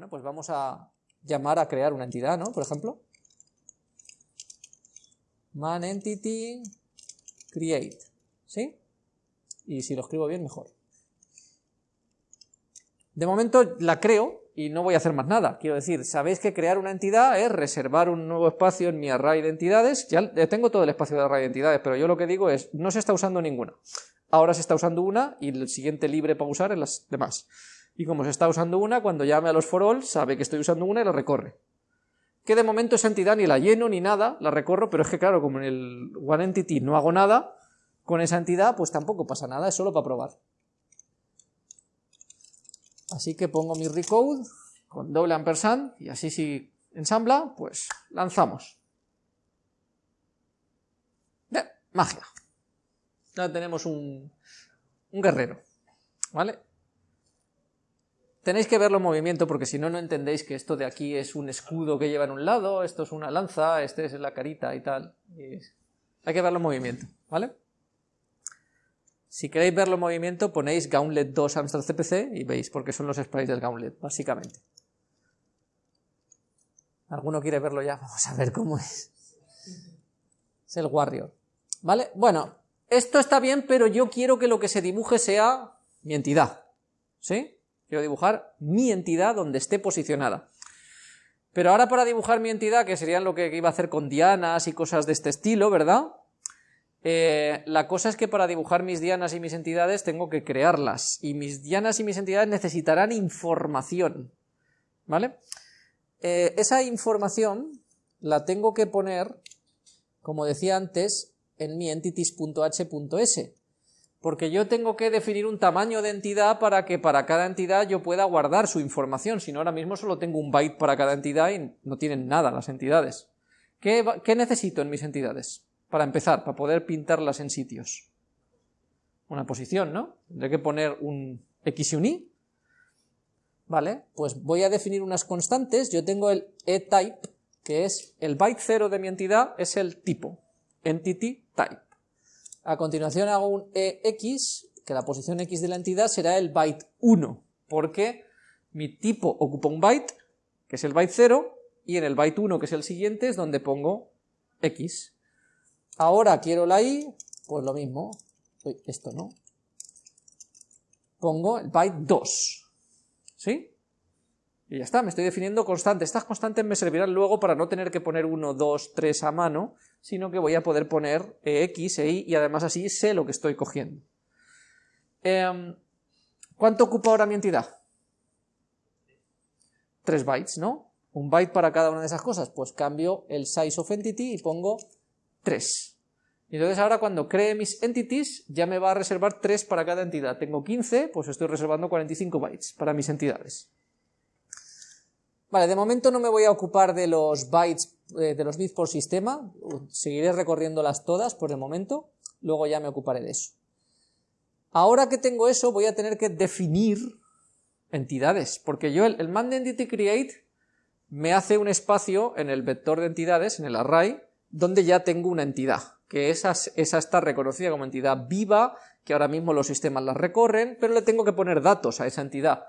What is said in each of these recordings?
Bueno, pues vamos a llamar a crear una entidad, ¿no? Por ejemplo. Man entity create, ¿sí? Y si lo escribo bien, mejor. De momento la creo y no voy a hacer más nada. Quiero decir, sabéis que crear una entidad es reservar un nuevo espacio en mi array de entidades. Ya tengo todo el espacio de array de entidades, pero yo lo que digo es, no se está usando ninguna. Ahora se está usando una y el siguiente libre para usar en las demás. Y como se está usando una, cuando llame a los for sabe que estoy usando una y la recorre. Que de momento esa entidad ni la lleno ni nada, la recorro, pero es que claro, como en el OneEntity no hago nada, con esa entidad pues tampoco pasa nada, es solo para probar. Así que pongo mi recode con doble ampersand y así si ensambla, pues lanzamos. magia. Ya tenemos un guerrero. ¿Vale? Tenéis que verlo en movimiento porque si no, no entendéis que esto de aquí es un escudo que lleva en un lado, esto es una lanza, este es la carita y tal. Hay que verlo en movimiento, ¿vale? Si queréis verlo en movimiento, ponéis Gauntlet 2 Amstrad CPC y veis, porque son los sprites del Gauntlet, básicamente. ¿Alguno quiere verlo ya? Vamos a ver cómo es. Es el Warrior. ¿Vale? Bueno, esto está bien, pero yo quiero que lo que se dibuje sea mi entidad. ¿Sí? Quiero dibujar mi entidad donde esté posicionada. Pero ahora para dibujar mi entidad, que serían lo que iba a hacer con dianas y cosas de este estilo, ¿verdad? Eh, la cosa es que para dibujar mis dianas y mis entidades tengo que crearlas, y mis dianas y mis entidades necesitarán información, ¿vale? Eh, esa información la tengo que poner, como decía antes, en mi entities.h.s, porque yo tengo que definir un tamaño de entidad para que para cada entidad yo pueda guardar su información, si no ahora mismo solo tengo un byte para cada entidad y no tienen nada las entidades. qué necesito en mis entidades? para empezar, para poder pintarlas en sitios. Una posición, ¿no? Tendré que poner un X y un Y. Vale, pues voy a definir unas constantes. Yo tengo el eType, que es el byte 0 de mi entidad, es el tipo, entity type. A continuación hago un EX, que la posición X de la entidad será el byte 1, porque mi tipo ocupa un byte, que es el byte 0, y en el byte 1, que es el siguiente, es donde pongo X. Ahora quiero la i, pues lo mismo. esto no. Pongo el byte 2. ¿Sí? Y ya está, me estoy definiendo constantes. Estas constantes me servirán luego para no tener que poner 1, 2, 3 a mano, sino que voy a poder poner x e y, y además así sé lo que estoy cogiendo. Em, ¿Cuánto ocupa ahora mi entidad? 3 bytes, ¿no? Un byte para cada una de esas cosas. Pues cambio el size of entity y pongo 3. Y entonces ahora cuando cree mis entities ya me va a reservar 3 para cada entidad. Tengo 15, pues estoy reservando 45 bytes para mis entidades. Vale, de momento no me voy a ocupar de los bytes, eh, de los bits por sistema, seguiré recorriéndolas todas por el momento, luego ya me ocuparé de eso. Ahora que tengo eso voy a tener que definir entidades, porque yo el, el man entity create me hace un espacio en el vector de entidades, en el array, donde ya tengo una entidad, que esa, esa está reconocida como entidad viva, que ahora mismo los sistemas la recorren, pero le tengo que poner datos a esa entidad.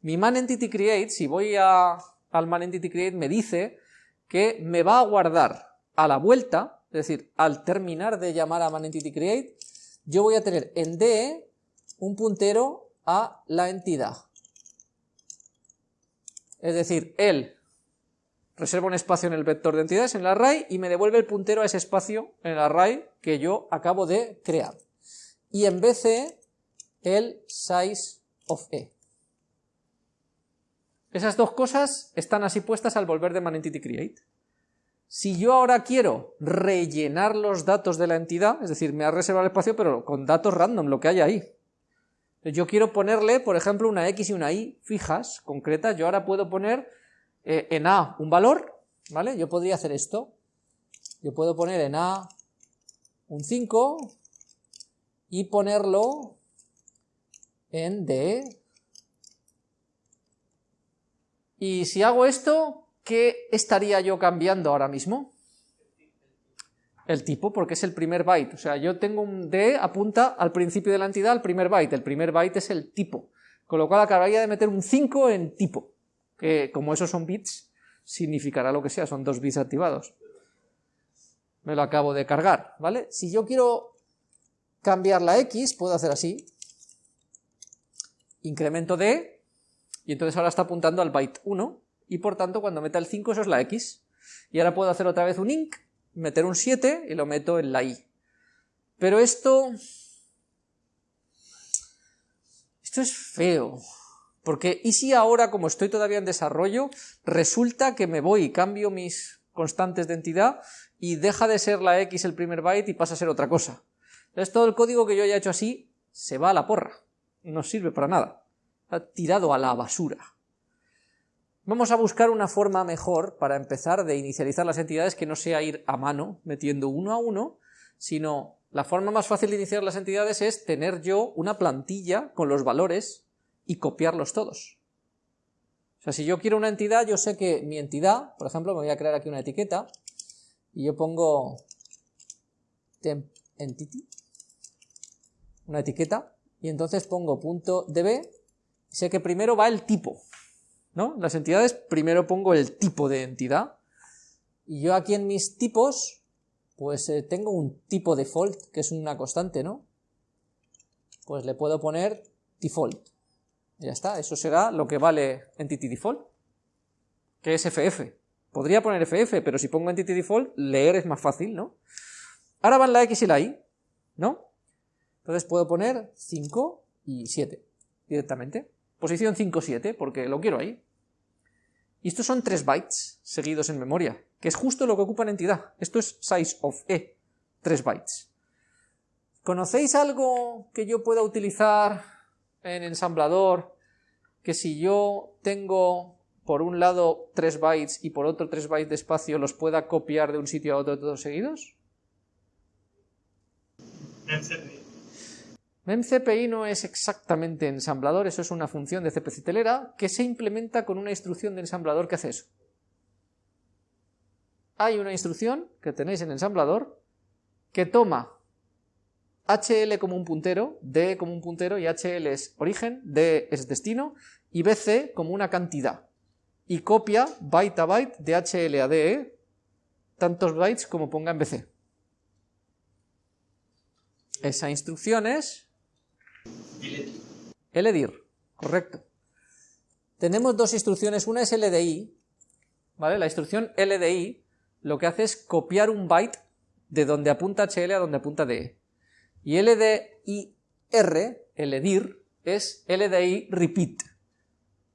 Mi manEntityCreate, si voy a, al manEntityCreate, me dice que me va a guardar a la vuelta, es decir, al terminar de llamar a manEntityCreate, yo voy a tener en DE un puntero a la entidad. Es decir, él reserva un espacio en el vector de entidades, en el array, y me devuelve el puntero a ese espacio en el array que yo acabo de crear. Y en BC, el size of E. Esas dos cosas están así puestas al volver de manEntityCreate. Si yo ahora quiero rellenar los datos de la entidad, es decir, me ha reservado el espacio, pero con datos random, lo que hay ahí. Yo quiero ponerle, por ejemplo, una X y una Y fijas, concretas, yo ahora puedo poner eh, en A un valor, ¿vale? Yo podría hacer esto. Yo puedo poner en A un 5 y ponerlo en D. Y si hago esto, ¿qué estaría yo cambiando ahora mismo? El tipo, porque es el primer byte. O sea, yo tengo un D apunta al principio de la entidad, al primer byte. El primer byte es el tipo. Con lo cual acabaría de meter un 5 en tipo. que como esos son bits, significará lo que sea, son dos bits activados. Me lo acabo de cargar, ¿vale? Si yo quiero cambiar la X, puedo hacer así, incremento de, y entonces ahora está apuntando al byte 1, y por tanto cuando meta el 5 eso es la X. Y ahora puedo hacer otra vez un inc, meter un 7 y lo meto en la Y. Pero esto... Esto es feo. Porque, ¿y si ahora, como estoy todavía en desarrollo, resulta que me voy y cambio mis constantes de entidad y deja de ser la X el primer byte y pasa a ser otra cosa? Entonces todo el código que yo haya hecho así se va a la porra. No sirve para nada. Tirado a la basura. Vamos a buscar una forma mejor para empezar de inicializar las entidades que no sea ir a mano metiendo uno a uno, sino la forma más fácil de iniciar las entidades es tener yo una plantilla con los valores y copiarlos todos. O sea, si yo quiero una entidad, yo sé que mi entidad, por ejemplo, me voy a crear aquí una etiqueta y yo pongo temp entity, una etiqueta, y entonces pongo punto .db, sé que primero va el tipo, ¿no? Las entidades, primero pongo el tipo de entidad, y yo aquí en mis tipos, pues eh, tengo un tipo default, que es una constante, ¿no? Pues le puedo poner default. Ya está, eso será lo que vale entity default, que es FF. Podría poner FF, pero si pongo entity default, leer es más fácil, ¿no? Ahora van la X y la Y, ¿no? Entonces puedo poner 5 y 7 directamente. Posición 5, 7, porque lo quiero ahí. Y estos son 3 bytes seguidos en memoria, que es justo lo que ocupa en entidad. Esto es size of e, 3 bytes. ¿Conocéis algo que yo pueda utilizar en ensamblador que si yo tengo por un lado 3 bytes y por otro 3 bytes de espacio los pueda copiar de un sitio a otro todos seguidos? MemCPI no es exactamente ensamblador, eso es una función de CPC telera que se implementa con una instrucción de ensamblador que hace eso. Hay una instrucción que tenéis en ensamblador que toma HL como un puntero, D como un puntero y HL es origen, D es destino y BC como una cantidad y copia byte a byte de HL a DE tantos bytes como ponga en BC. Esa instrucción es LDIR, correcto. Tenemos dos instrucciones, una es LDI, ¿vale? La instrucción LDI lo que hace es copiar un byte de donde apunta HL a donde apunta DE. Y LDIR, LDIR, es LDI repeat,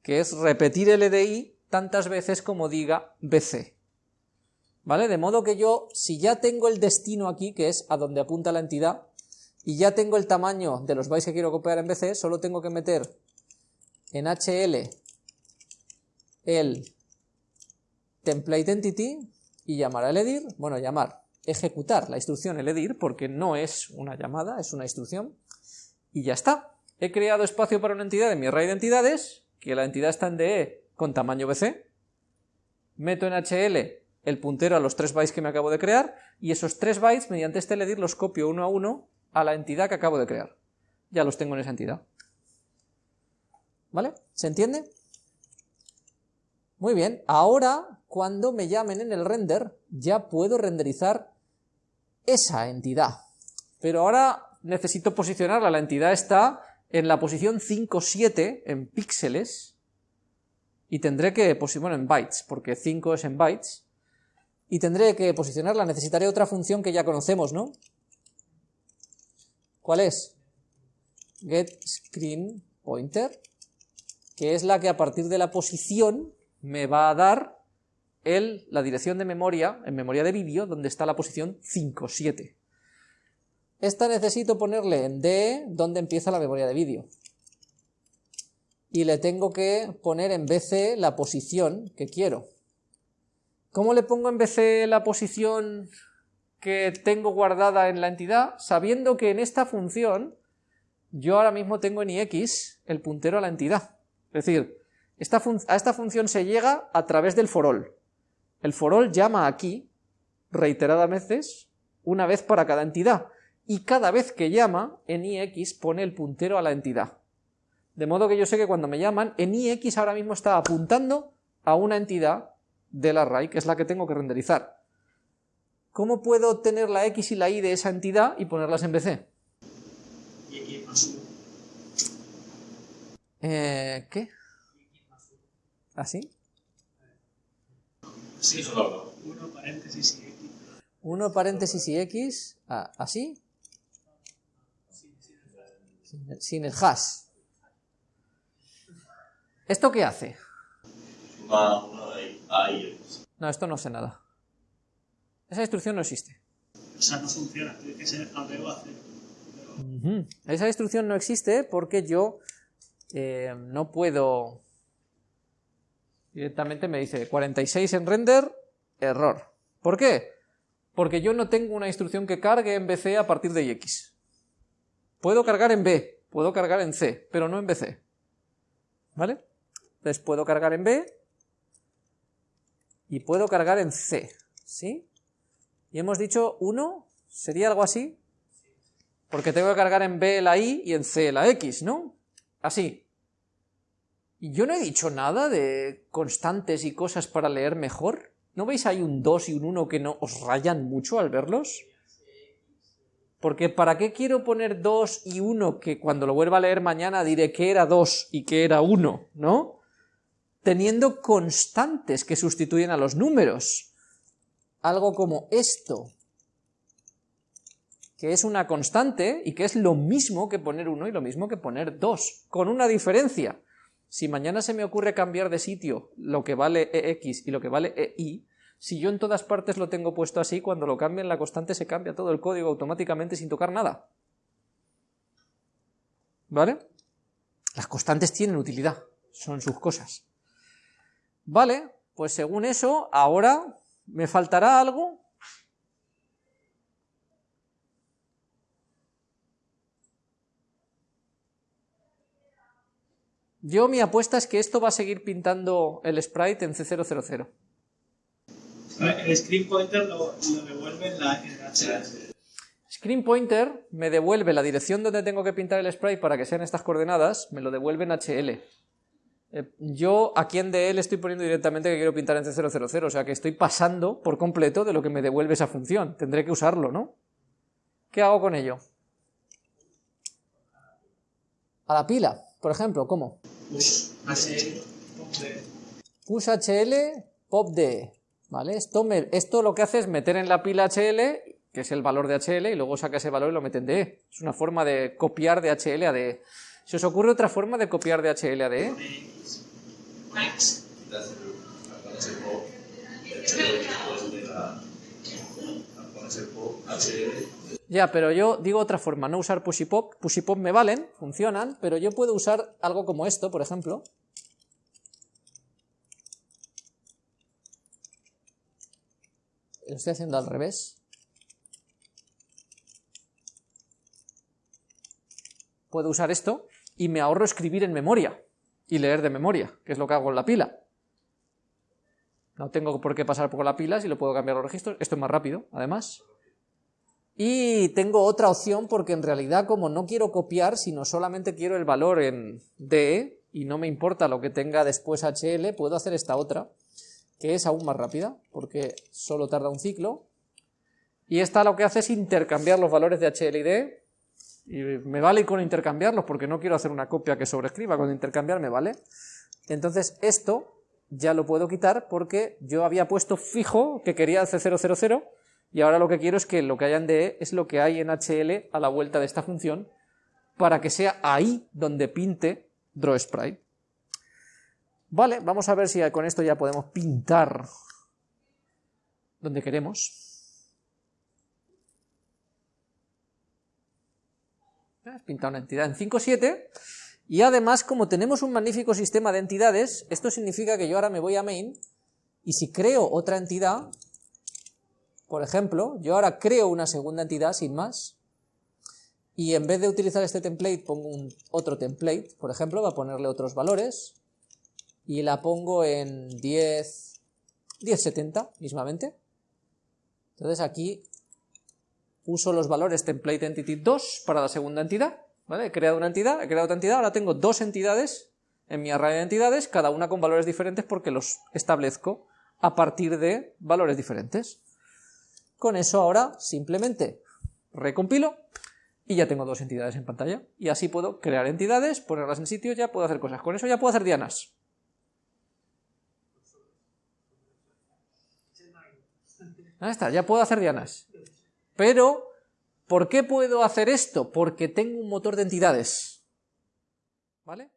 que es repetir LDI tantas veces como diga BC. ¿Vale? De modo que yo, si ya tengo el destino aquí, que es a donde apunta la entidad, y ya tengo el tamaño de los bytes que quiero copiar en BC, solo tengo que meter en HL el template entity y llamar a edir, bueno, llamar, ejecutar la instrucción edir, porque no es una llamada, es una instrucción, y ya está. He creado espacio para una entidad en mi array de entidades, que la entidad está en DE con tamaño BC, meto en HL el puntero a los 3 bytes que me acabo de crear, y esos 3 bytes, mediante este edir, los copio uno a uno a la entidad que acabo de crear. Ya los tengo en esa entidad. ¿Vale? ¿Se entiende? Muy bien, ahora cuando me llamen en el render ya puedo renderizar esa entidad. Pero ahora necesito posicionarla, la entidad está en la posición 5, 7 en píxeles y tendré que, bueno, en bytes, porque 5 es en bytes, y tendré que posicionarla, necesitaré otra función que ya conocemos, ¿no? ¿Cuál es? getScreenPointer, que es la que a partir de la posición me va a dar el, la dirección de memoria, en memoria de vídeo, donde está la posición 57. Esta necesito ponerle en D donde empieza la memoria de vídeo. Y le tengo que poner en BC la posición que quiero. ¿Cómo le pongo en BC la posición que tengo guardada en la entidad, sabiendo que en esta función yo ahora mismo tengo en ix el puntero a la entidad. Es decir, a esta función se llega a través del forall. El forall llama aquí, reiteradas veces, una vez para cada entidad, y cada vez que llama, en ix pone el puntero a la entidad. De modo que yo sé que cuando me llaman, en ix ahora mismo está apuntando a una entidad del array, que es la que tengo que renderizar. ¿Cómo puedo obtener la x y la y de esa entidad y ponerlas en BC? Eh, ¿Qué? ¿Así? Sí, solo. Uno paréntesis y x. Uno paréntesis y x, ah, ¿así? Sin el hash. ¿Esto qué hace? No, esto no sé nada. Esa instrucción no existe. O sea, no funciona, tiene que ser a Esa instrucción no existe porque yo eh, no puedo... Directamente me dice 46 en render, error. ¿Por qué? Porque yo no tengo una instrucción que cargue en BC a partir de X. Puedo cargar en B, puedo cargar en C, pero no en BC. ¿Vale? Entonces puedo cargar en B y puedo cargar en C. ¿Sí? Y hemos dicho 1, ¿sería algo así? Porque tengo que cargar en B la I y en C la X, ¿no? Así. Y yo no he dicho nada de constantes y cosas para leer mejor. ¿No veis ahí un 2 y un 1 que no os rayan mucho al verlos? Porque ¿para qué quiero poner 2 y 1 que cuando lo vuelva a leer mañana diré que era 2 y que era 1, ¿no? Teniendo constantes que sustituyen a los números. Algo como esto, que es una constante y que es lo mismo que poner 1 y lo mismo que poner 2, con una diferencia. Si mañana se me ocurre cambiar de sitio lo que vale EX y lo que vale EY, si yo en todas partes lo tengo puesto así, cuando lo cambien la constante se cambia todo el código automáticamente sin tocar nada. ¿Vale? Las constantes tienen utilidad, son sus cosas. Vale, pues según eso, ahora me faltará algo. Yo mi apuesta es que esto va a seguir pintando el sprite en C000. El screen pointer lo, devuelve en la HL. Screen pointer me devuelve la dirección donde tengo que pintar el sprite para que sean estas coordenadas, me lo devuelve en HL. Eh, yo aquí en DL estoy poniendo directamente que quiero pintar en C000, o sea que estoy pasando por completo de lo que me devuelve esa función. Tendré que usarlo, ¿no? ¿Qué hago con ello? A la pila, por ejemplo, ¿cómo? Push HL, Push HL, pop DE. ¿Vale? Esto, esto lo que hace es meter en la pila HL, que es el valor de HL, y luego saca ese valor y lo mete en DE. Es una forma de copiar de HL a DE. ¿Se os ocurre otra forma de copiar de HL a DE? Ya, pero yo digo otra forma, no usar push y pop. Push y pop me valen, funcionan, pero yo puedo usar algo como esto, por ejemplo. lo estoy haciendo al revés. Puedo usar esto y me ahorro escribir en memoria y leer de memoria, que es lo que hago en la pila. No tengo por qué pasar por la pila si lo puedo cambiar los registros. Esto es más rápido, además. Y tengo otra opción porque en realidad como no quiero copiar, sino solamente quiero el valor en DE y no me importa lo que tenga después HL, puedo hacer esta otra que es aún más rápida, porque solo tarda un ciclo, y esta lo que hace es intercambiar los valores de HL y D, y me vale con intercambiarlos porque no quiero hacer una copia que sobrescriba, con intercambiar me vale. Entonces esto ya lo puedo quitar porque yo había puesto fijo que quería el C000 y ahora lo que quiero es que lo que haya en DE es lo que hay en HL a la vuelta de esta función para que sea ahí donde pinte drawSprite. Vale, vamos a ver si con esto ya podemos pintar donde queremos. Pintar una entidad en 5.7 y además como tenemos un magnífico sistema de entidades, esto significa que yo ahora me voy a main y si creo otra entidad, por ejemplo, yo ahora creo una segunda entidad sin más y en vez de utilizar este template pongo un otro template, por ejemplo, va a ponerle otros valores y la pongo en 10, 1070 mismamente. Entonces aquí uso los valores template entity 2 para la segunda entidad, ¿Vale? He creado una entidad, he creado otra entidad, ahora tengo dos entidades en mi array de entidades, cada una con valores diferentes porque los establezco a partir de valores diferentes. Con eso ahora simplemente recompilo y ya tengo dos entidades en pantalla. Y así puedo crear entidades, ponerlas en sitio, ya puedo hacer cosas. Con eso ya puedo hacer dianas. Ahí está, ya puedo hacer dianas. Pero, ¿por qué puedo hacer esto? Porque tengo un motor de entidades. ¿Vale?